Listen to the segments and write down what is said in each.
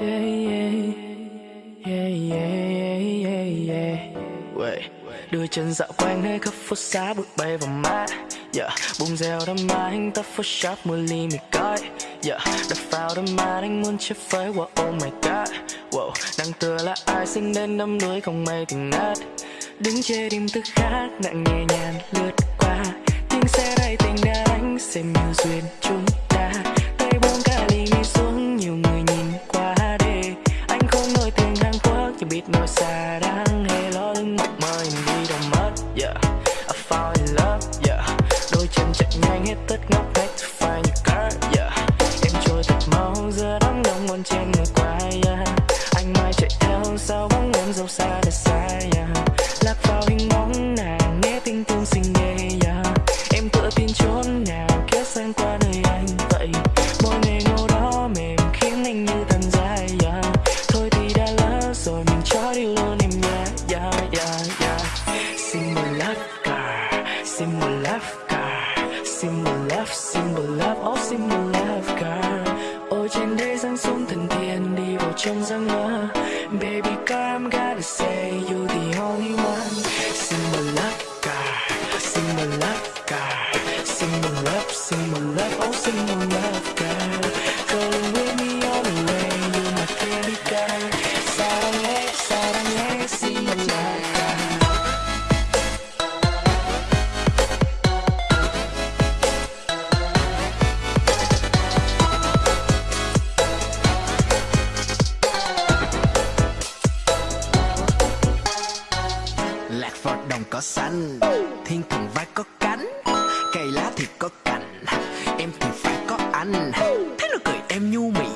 Yeah, yeah, yeah, yeah, yeah, yeah. Wait. Đưa chân dạo quanh nơi khắp phố xá bụi bay vào má yeah. Dạ, Bùng rèo đâm má anh ta photoshop mua ly mì coi yeah. Dạ, đập vào đâm má anh muốn chơi phơi wow, oh my god wow. Đang tựa là ai sinh đến đâm đuối không mây tình nát Đứng chê đêm thức khác nặng nhẹ nhàng lướt qua Tiếng xe đầy tình đã đánh xem như duyên chúng ta yeah. I fall in love, yeah. Đôi chân chạy nhanh hết tất ngóc ngách to find your girl, yeah. Em trôi thật mau giữa đám đông còn trên đi lạc vào đồng cỏ xanh thiên thần vai có cánh. Cây lá thì có cành, em thì phải có anh. Thấy nó cười em nhu mì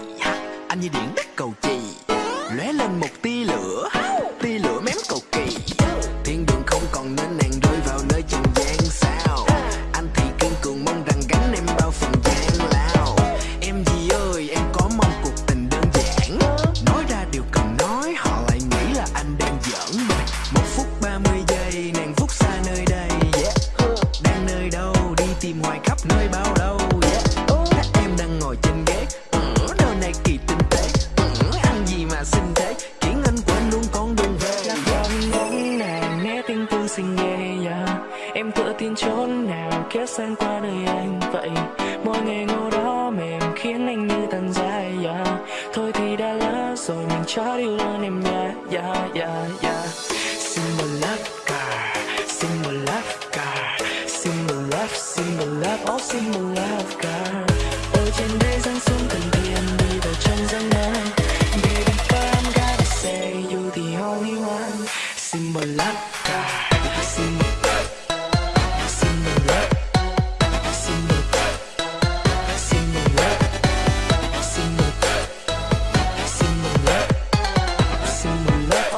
anh như điện đất cầu chì. Lóe lên một tia xen qua đời anh vậy mỗi ngày ngô đó mềm khiến anh như tàn dài yeah. thôi thì đã lỡ rồi mình cho đi luôn em nha yeah, yeah, yeah. Single love car single love car Single love single love oh single love car ôi trên đây giang xuống cần tiền đi vào trong giấc mơ baby girl I'm gotta say you the only one Single một love